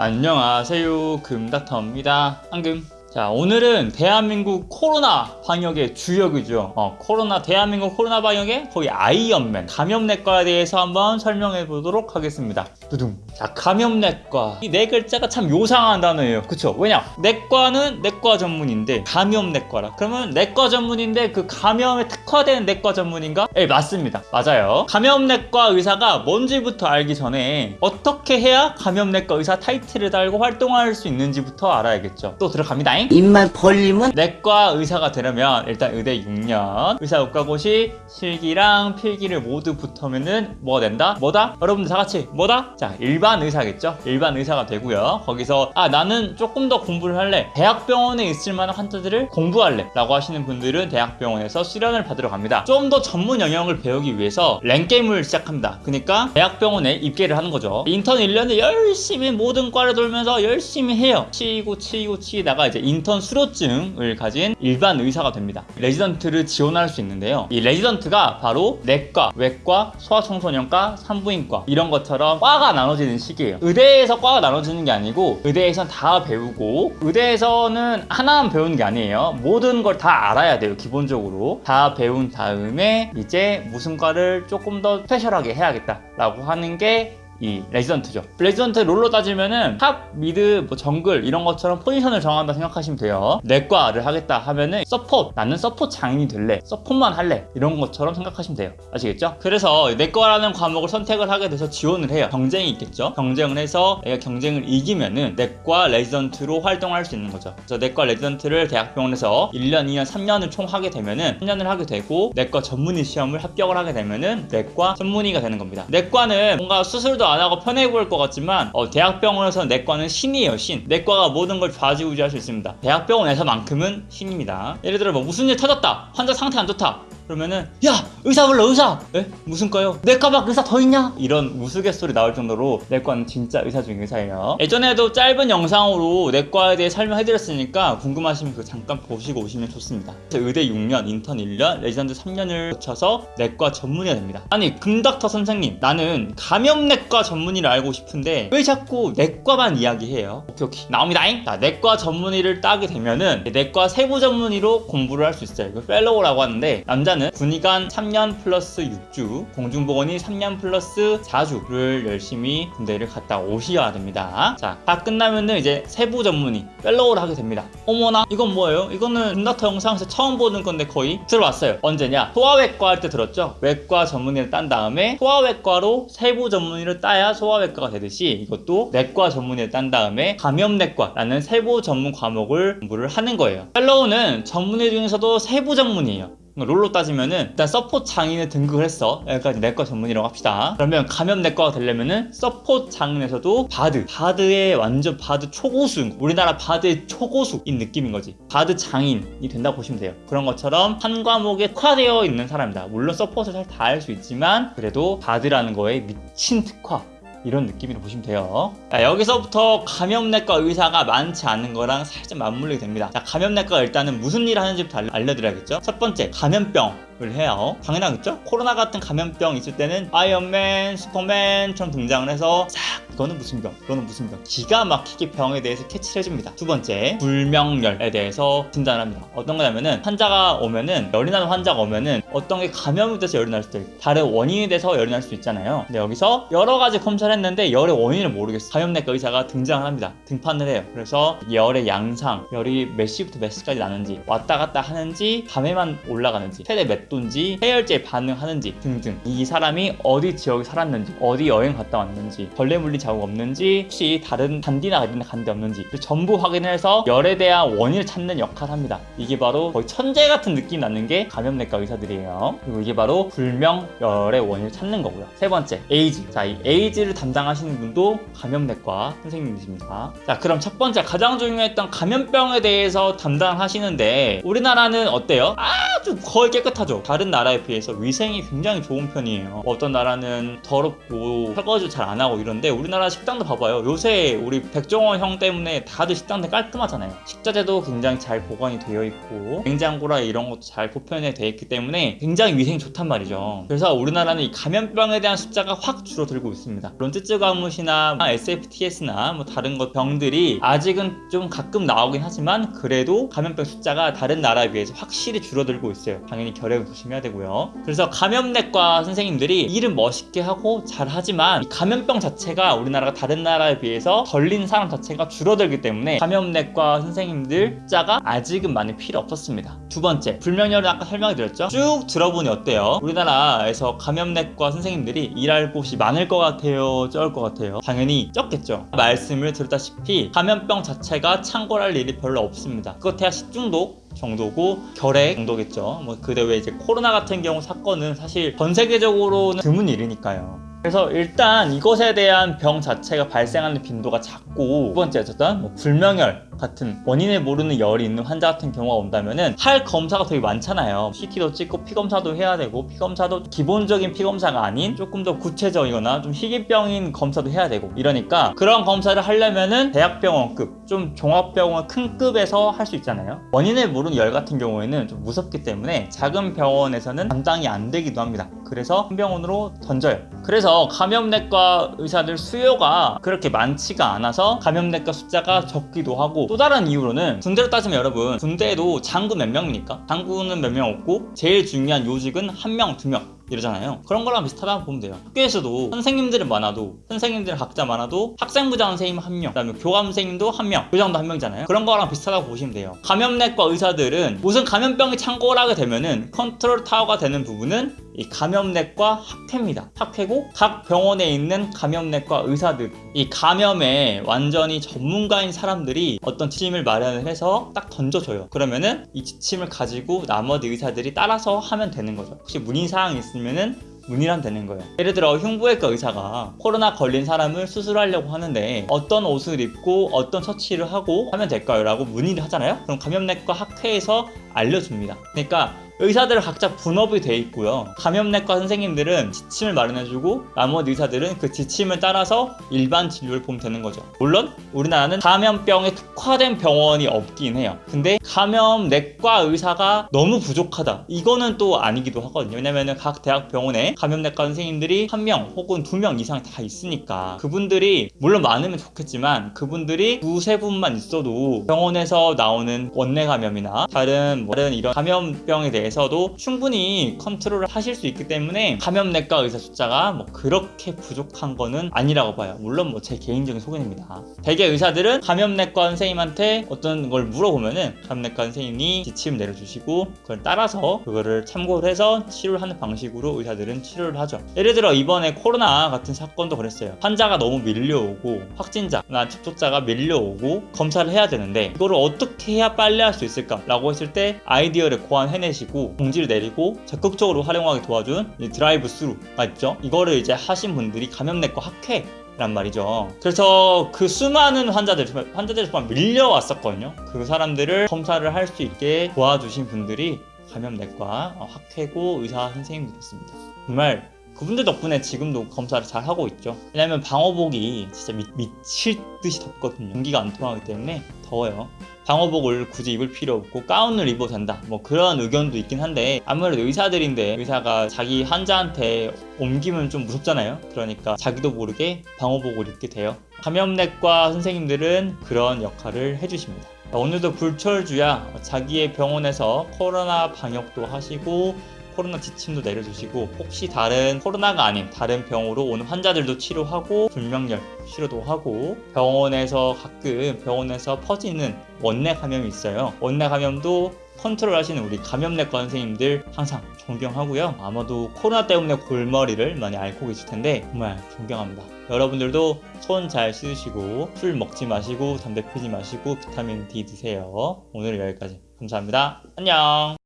안녕하세요. 금닥터입니다. 한금. 자 오늘은 대한민국 코로나 방역의 주역이죠. 어, 코로나 대한민국 코로나 방역의 거의 아이언맨 감염내과에 대해서 한번 설명해 보도록 하겠습니다 두둥. 자 감염내과. 이 네 글자가 참 요상한 단어예요. 그쵸? 왜냐? 내과는 내과 전문인데 감염내과라. 그러면 내과 전문인데 그 감염에 특화된 내과 전문인가? 예 맞습니다. 맞아요. 감염내과 의사가 뭔지부터 알기 전에 어떻게 해야 감염내과 의사 타이틀을 달고 활동할 수 있는지부터 알아야겠죠. 또 들어갑니다 입만 벌리면 내과 의사가 되려면 일단 의대 6년. 의사 국가고시 실기랑 필기를 모두 붙으면은 뭐가 된다? 뭐다? 여러분들 다 같이 뭐다? 자 일반 의사겠죠? 일반 의사가 되고요. 거기서 아 나는 조금 더 공부를 할래. 대학병원에 있을 만한 환자들을 공부할래. 라고 하시는 분들은 대학병원에서 수련을 받으러 갑니다. 좀 더 전문 영역을 배우기 위해서 랭게임을 시작합니다. 그러니까 대학병원에 입계를 하는 거죠. 인턴 1년을 열심히 모든 과를 돌면서 열심히 해요. 치이고 치이고 치이다가 이제 인턴 수료증을 가진 일반 의사가 됩니다. 레지던트를 지원할 수 있는데요. 이 레지던트가 바로 내과, 외과, 소아청소년과, 산부인과 이런 것처럼 과가 나눠지는 시기예요. 의대에서 과가 나눠지는 게 아니고 의대에선 다 배우고 의대에서는 하나만 배우는 게 아니에요. 모든 걸 다 알아야 돼요. 기본적으로 다 배운 다음에 이제 무슨 과를 조금 더 special하게 해야겠다 라고 하는 게 이 레지던트죠. 레지던트 롤로 따지면은 top, mid, 뭐 정글 이런 것처럼 포지션을 정한다 생각하시면 돼요. 내과를 하겠다 하면은 support 나는 support 장인이 될래 support만 할래 이런 것처럼 생각하시면 돼요. 아시겠죠? 그래서 내과라는 과목을 선택을 하게 돼서 지원을 해요. 경쟁이 있겠죠? 경쟁을 해서 내가 경쟁을 이기면은 내과 레지던트로 활동할 수 있는 거죠. 그래서 내과 레지던트를 대학병원에서 1년, 2년, 3년을 총 하게 되면은 3년을 하게 되고 내과 전문의 시험을 합격을 하게 되면은 내과 전문의가 되는 겁니다. 내과는 뭔가 수술도 안 하고 편해 보일 것 같지만 어, 대학병원에서 내과는 신이에요 신. 내과가 모든 걸 좌지우지할 수 있습니다. 대학병원에서만큼은 신입니다. 예를 들어 뭐 무슨 일 터졌다. 환자 상태 안 좋다 그러면은 야 의사 불러 의사 에? 무슨 과요? 내과 밖 의사 더 있냐? 이런 우스갯소리 나올 정도로 내과는 진짜 의사 중에 의사예요 예전에도 짧은 영상으로 내과에 대해 설명해드렸으니까 궁금하시면 그 잠깐 보시고 오시면 좋습니다 의대 6년, 인턴 1년, 레지던트 3년을 거쳐서 내과 전문의가 됩니다 아니 금닥터 선생님 나는 감염내과 전문의를 알고 싶은데 왜 자꾸 내과만 이야기해요? 오케이 오케이 나옵니다잉 자 내과 전문의를 따게 되면은 내과 세부 전문의로 공부를 할 수 있어요 이거 fellow라고 하는데 남자 는 군의관 3년 플러스 6주 공중보건의 3년 플러스 4주를 열심히 군대를 갔다 오셔야 됩니다 자 다 끝나면은 이제 세부 전문의 fellow를 하게 됩니다 어머나 이건 뭐예요? 이거는 금닥터 영상에서 처음 보는 건데 거의 들어왔어요 언제냐? 소아외과 할 때 들었죠? 외과 전문의를 딴 다음에 소아외과로 세부 전문의를 따야 소아외과가 되듯이 이것도 내과 전문의를 딴 다음에 감염내과라는 세부 전문 과목을 공부를 하는 거예요 fellow는 전문의 중에서도 세부 전문의예요 롤로 따지면은 일단 support 장인을 등극을 했어. 여기까지 내과 전문의라고 합시다. 그러면 감염 내과가 되려면은 support 장인에서도 바드. 바드의 완전 바드 초고수. 우리나라 바드의 초고수인 느낌인 거지. 바드 장인이 된다고 보시면 돼요. 그런 것처럼 한 과목에 특화되어 있는 사람이다. 물론 support를 잘 다 할 수 있지만 그래도 바드라는 거에 미친 특화 이런 느낌으로 보시면 돼요. 자, 여기서부터 감염내과 의사가 많지 않은 거랑 살짝 맞물리게 됩니다. 자, 감염내과가 일단은 무슨 일을 하는지 부터 알려드려야겠죠? 첫 번째 감염병 을 해요. 당연하겠죠? 코로나 같은 감염병 있을 때는 아이언맨, 슈퍼맨처럼 등장을 해서 싹 이거는 무슨 병, 이거는 무슨 병. 기가 막히게 병에 대해서 캐치를 해줍니다. 두 번째 불명열에 대해서 진단을 합니다. 어떤 거냐면은 환자가 오면은 열이 나는 환자가 오면은 어떤 게 감염이 돼서 열이 날 수도 있고 다른 원인이 돼서 열이 날 수도 있잖아요. 근데 여기서 여러 가지 검사를 했는데 열의 원인을 모르겠어 감염내과 의사가 등장을 합니다. 등판을 해요. 그래서 열의 양상 열이 몇 시부터 몇 시까지 나는지 왔다 갔다 하는지 밤에만 올라가는지 최대 몇 도인지 해열제에 반응하는지 등등. 이 사람이 어디 지역에 살았는지 어디 여행 갔다 왔는지 벌레 물린 자국 없는지 혹시 다른 단디나 이런 데간데 없는지. 전부 확인해서 열에 대한 원인을 찾는 역할을 합니다. 이게 바로 거의 천재 같은 느낌 나는 게 감염내과 의사들이 에요. 그리고 이게 바로 불명열의 원인을 찾는 거고요. 세 번째 에이즈 자 이 에이즈를 담당하시는 분도 감염내과 선생님이십니다. 자 그럼 첫 번째 가장 중요했던 감염병에 대해서 담당하시는데 우리나라는 어때요? 아주 거의 깨끗하죠. 다른 나라에 비해서 위생이 굉장히 좋은 편이에요. 어떤 나라는 더럽고 설거지 잘 안 하고 이런데 우리나라 식당도 봐봐요. 요새 우리 백종원 형 때문에 다들 식당들 깔끔하잖아요. 식자재도 굉장히 잘 보관이 되어 있고 냉장고라 이런 것도 잘 보편에 되어 있기 때문에 굉장히 위생이 좋단 말이죠. 그래서 우리나라는 이 감염병에 대한 숫자가 확 줄어들고 있습니다. 물론 쯔쯔 가무시나 SFTS나 뭐 다른 것 병들이 아직은 좀 가끔 나오긴 하지만 그래도 감염병 숫자가 다른 나라에 비해서 확실히 줄어들고 있어요. 당연히 결핵 조심해야 되고요. 그래서 감염내과 선생님들이 일은 멋있게 하고 잘 하지만 이 감염병 자체가 우리나라가 다른 나라에 비해서 걸린 사람 자체가 줄어들기 때문에 감염내과 선생님들 숫자가 아직은 많이 필요 없었습니다. 두 번째, 불명열은 아까 설명해 드렸죠? 쭉 들어보니 어때요? 우리나라에서 감염내과 선생님들이 일할 곳이 많을 것 같아요? 적을 것 같아요? 당연히 적겠죠. 말씀을 드렸다시피 감염병 자체가 창궐할 일이 별로 없습니다. 그것해야 식중독 정도고 결핵 정도겠죠. 뭐 그대 왜 이제 코로나 같은 경우 사건은 사실 전 세계적으로는 드문 일이니까요. 그래서 일단 이것에 대한 병 자체가 발생하는 빈도가 작고 두 번째 어쨌든 뭐 불명열 같은 원인을 모르는 열이 있는 환자 같은 경우가 온다면은 할 검사가 되게 많잖아요. CT도 찍고 피 검사도 해야 되고 피 검사도 기본적인 피 검사가 아닌 조금 더 구체적이거나 좀 희귀병인 검사도 해야 되고 이러니까 그런 검사를 하려면은 대학병원급 좀 종합병원 큰 급에서 할 수 있잖아요. 원인을 모르는 열 같은 경우에는 좀 무섭기 때문에 작은 병원에서는 감당이 안 되기도 합니다. 그래서 큰 병원으로 던져요. 그래서 감염내과 의사들 수요가 그렇게 많지가 않아서 감염내과 숫자가 적기도 하고 또 다른 이유로는 군대로 따지면 여러분 군대에도 장군 몇 명입니까? 장군은 몇 명 없고 제일 중요한 요직은 한 명, 두 명. 이러잖아요. 그런 거랑 비슷하다고 보면 돼요. 학교에서도 선생님들은 많아도 선생님들 각자 많아도 학생부장 선생님 한 명, 그다음에 교감 선생님도 한 명, 교장도 한 명이잖아요. 그런 거랑 비슷하다고 보시면 돼요. 감염내과 의사들은 무슨 감염병이 창궐하게 되면은 컨트롤 타워가 되는 부분은 이 감염내과 학회입니다. 학회고 각 병원에 있는 감염내과 의사들 이 감염에 완전히 전문가인 사람들이 어떤 지침을 마련을 해서 딱 던져줘요. 그러면은 이 지침을 가지고 나머지 의사들이 따라서 하면 되는 거죠. 혹시 문의 사항이 있으면은 문의란 되는 거예요. 예를 들어 흉부외과 의사가 코로나 걸린 사람을 수술하려고 하는데 어떤 옷을 입고 어떤 처치를 하고 하면 될까요? 라고 문의를 하잖아요. 그럼 감염내과 학회에서 알려줍니다. 그러니까 의사들 각자 분업이 돼 있고요. 감염내과 선생님들은 지침을 마련해주고 나머지 의사들은 그 지침을 따라서 일반 진료를 보면 되는 거죠. 물론 우리나라는 감염병에 특화된 병원이 없긴 해요. 근데 감염내과 의사가 너무 부족하다. 이거는 또 아니기도 하거든요. 왜냐면은 각 대학 병원에 감염내과 선생님들이 한 명 혹은 두 명 이상 다 있으니까 그분들이 물론 많으면 좋겠지만 그분들이 두세 분만 있어도 병원에서 나오는 원내 감염이나 다른 뭐 다른 이런 감염병에 대해 서도 충분히 컨트롤을 하실 수 있기 때문에 감염내과 의사 숫자가 뭐 그렇게 부족한 거는 아니라고 봐요. 물론 뭐 제 개인적인 소견입니다. 대개 의사들은 감염내과 선생님한테 어떤 걸 물어보면은 감염내과 선생님이 지침 내려주시고 그걸 따라서 그거를 참고를 해서 치료를 하는 방식으로 의사들은 치료를 하죠. 예를 들어 이번에 코로나 같은 사건도 그랬어요. 환자가 너무 밀려오고 확진자나 접촉자가 밀려오고 검사를 해야 되는데 이거를 어떻게 해야 빨리 할 수 있을까 라고 했을 때 아이디어를 고안해내시고 공지를 내리고 적극적으로 활용하게 도와준 이 드라이브 스루가 있죠. 이거를 이제 하신 분들이 감염내과 학회 란 말이죠. 그래서 그 수많은 환자들, 정말 환자들이 정말 밀려왔었거든요. 그 사람들을 검사를 할 수 있게 도와주신 분들이 감염내과 어, 학회고 의사 선생님들이었습니다. 정말 그분들 덕분에 지금도 검사를 잘 하고 있죠. 왜냐면 방호복이 진짜 미, 미칠 듯이 덥거든요. 공기가 안 통하기 때문에 더워요. 방호복을 굳이 입을 필요 없고 가운을 입어도 된다. 뭐 그런 의견도 있긴 한데 아무래도 의사들인데 의사가 자기 환자한테 옮기면 좀 무섭잖아요. 그러니까 자기도 모르게 방호복을 입게 돼요. 감염내과 선생님들은 그런 역할을 해주십니다. 오늘도 불철주야 자기의 병원에서 코로나 방역도 하시고 코로나 지침도 내려주시고 혹시 다른 코로나가 아닌 다른 병으로 오는 환자들도 치료하고 불명열 치료도 하고 병원에서 가끔 병원에서 퍼지는 원내 감염이 있어요. 원내 감염도 컨트롤 하시는 우리 감염내과 선생님들 항상 존경하고요. 아마도 코로나 때문에 골머리를 많이 앓고 계실 텐데 정말 존경합니다. 여러분들도 손 잘 씻으시고 술 먹지 마시고 담배 피지 마시고 비타민 D 드세요. 오늘 여기까지 감사합니다. 안녕.